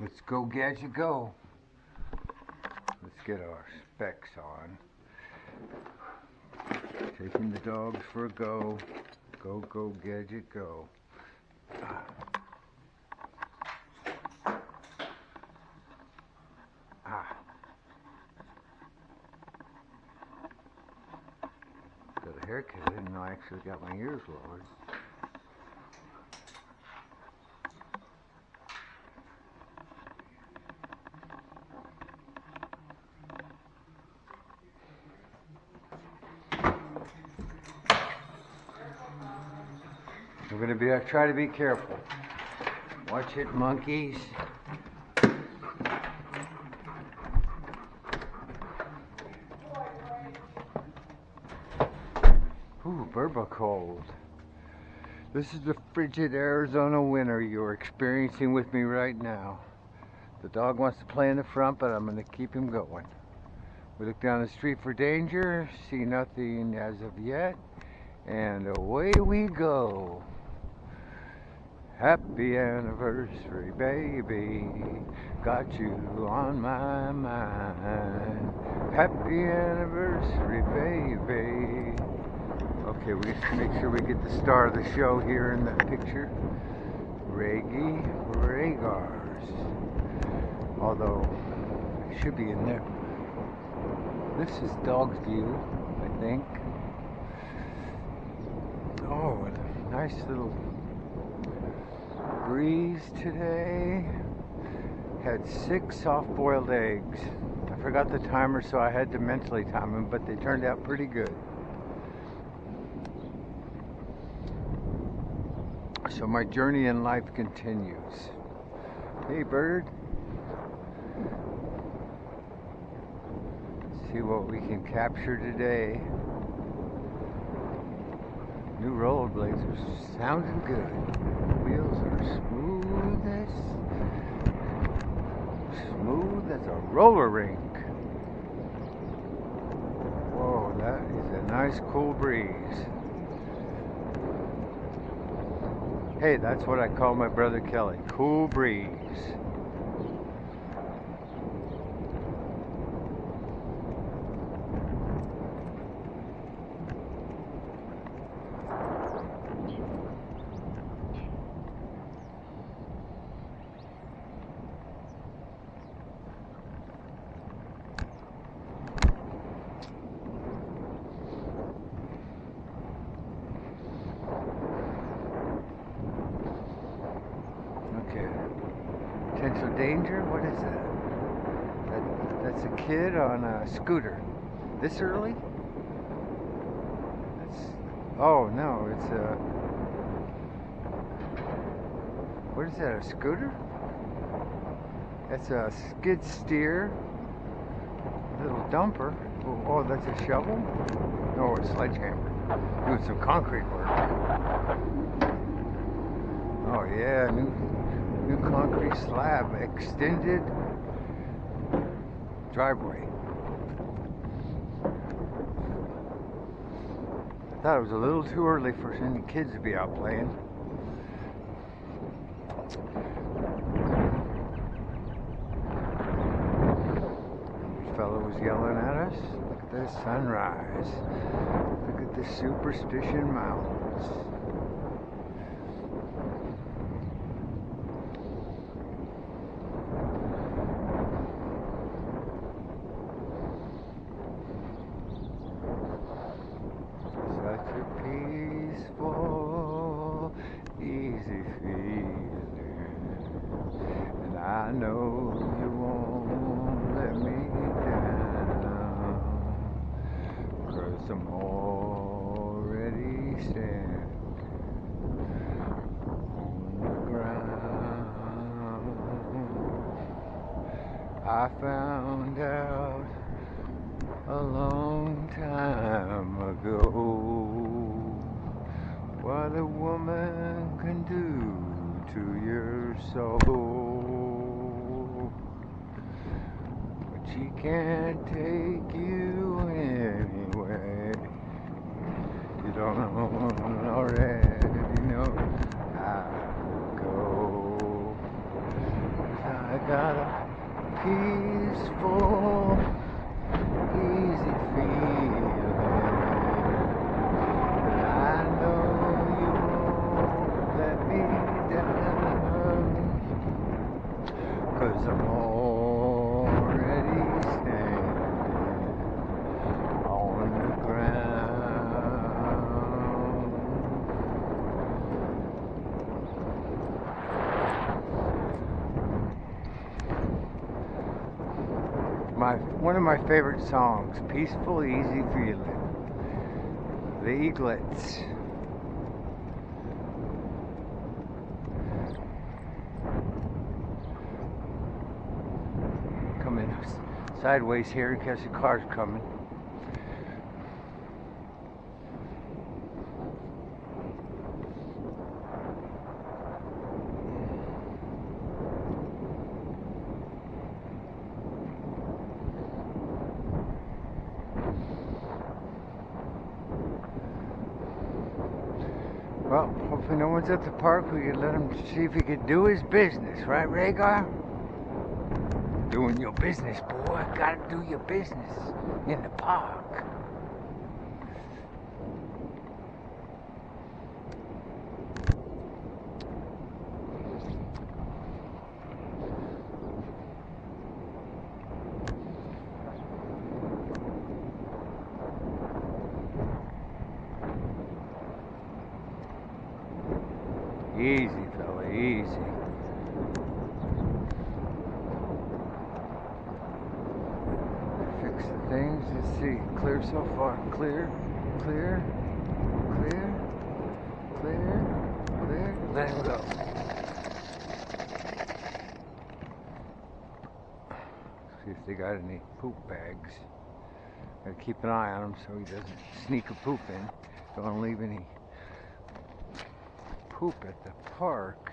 Let's go, Gadget, go. Let's get our specs on. Taking the dogs for a go. Go, go, Gadget, go. Ah. Got a haircut. Know I actually got my ears lowered. We're gonna be uh, try to be careful. Watch it, monkeys. Ooh, burba cold. This is the frigid Arizona winter you're experiencing with me right now. The dog wants to play in the front, but I'm gonna keep him going. We look down the street for danger, see nothing as of yet, and away we go. Happy anniversary, baby. Got you on my mind. Happy anniversary, baby. Okay, we just make sure we get the star of the show here in the picture. Reggie Regars. Although, it should be in there. This is Dog's View, I think. Oh, nice little breeze today. Had six soft-boiled eggs. I forgot the timer, so I had to mentally time them, but they turned out pretty good. So my journey in life continues. Hey, bird. See what we can capture today. New rollerblades are sounding good. As smooth as a roller rink. Whoa, that is a nice cool breeze. Hey, that's what I call my brother Kelly. Cool breeze. Okay. Potential danger? What is that? that? That's a kid on a scooter. This early? That's. Oh no, it's a. What is that? A scooter? That's a skid steer. Little dumper. Oh, oh, that's a shovel? No, a sledgehammer. Doing some concrete work. Oh yeah, new new concrete slab, extended driveway. I thought it was a little too early for any kids to be out playing. This fellow was yelling at us. Look at the sunrise. Look at the Superstition Mountains. Such a peaceful, easy feeling. And I know you won't let me down. Cause I'm already standing on the ground. I found out a long time ago what a woman can do to your soul. But she can't take you anywhere. You don't know already know how to go. 'Cause I got a peaceful, easy feeling. But I know you won't let me down. Cause I'm already standing on the ground. My one of my favorite songs, Peaceful Easy Feeling. The Eaglets. Coming sideways here in case the car's coming. Well, hopefully no one's at the park. We could let him see if he could do his business, right, Rhaegar? Doing your business, boy. Gotta do your business in the park. Easy, fella, easy. Fix the things. Let's see. Clear so far. Clear, clear, clear, clear, clear. Let go. See if they got any poop bags. Gotta keep an eye on him so he doesn't sneak a poop in. Don't leave any poop at the park.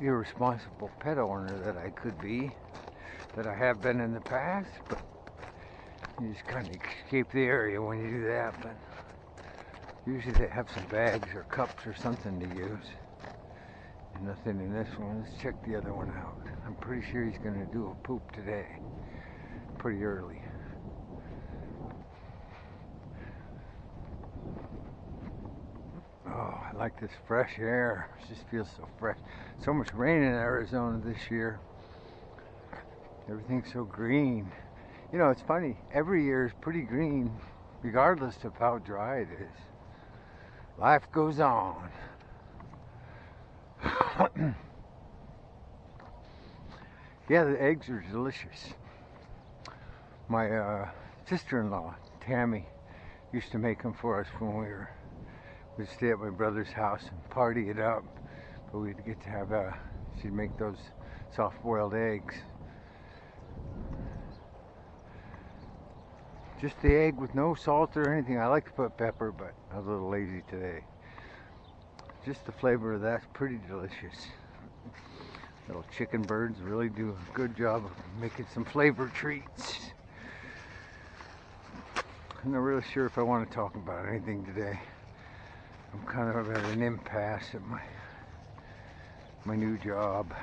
Irresponsible pet owner that I could be, that I have been in the past, but you just kind of escape the area when you do that. But usually they have some bags or cups or something to use. And nothing in this one. Let's check the other one out. I'm pretty sure he's going to do a poop today, pretty early. Oh, I like this fresh air. It just feels so fresh. So much rain in Arizona this year. Everything's so green. You know, it's funny. Every year is pretty green, regardless of how dry it is. Life goes on. yeah, the eggs are delicious. My uh, sister-in-law, Tammy, used to make them for us when we were we'd stay at my brother's house and party it up. But we'd get to have, she'd make those soft boiled eggs. Just the egg with no salt or anything. I like to put pepper, but I was a little lazy today. Just the flavor of that's pretty delicious. Little chicken birds really do a good job of making some flavor treats. I'm not really sure if I want to talk about anything today. I'm kind of at an impasse at my my new job.